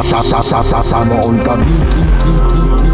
Sa sa sa sa sa sa sa